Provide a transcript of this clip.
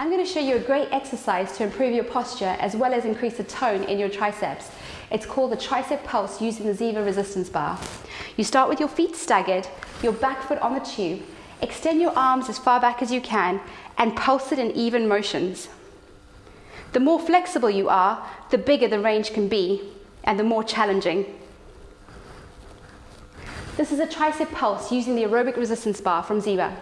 I'm going to show you a great exercise to improve your posture as well as increase the tone in your triceps. It's called the tricep pulse using the Ziva resistance bar. You start with your feet staggered, your back foot on the tube, extend your arms as far back as you can and pulse it in even motions. The more flexible you are, the bigger the range can be and the more challenging. This is a tricep pulse using the aerobic resistance bar from Ziva.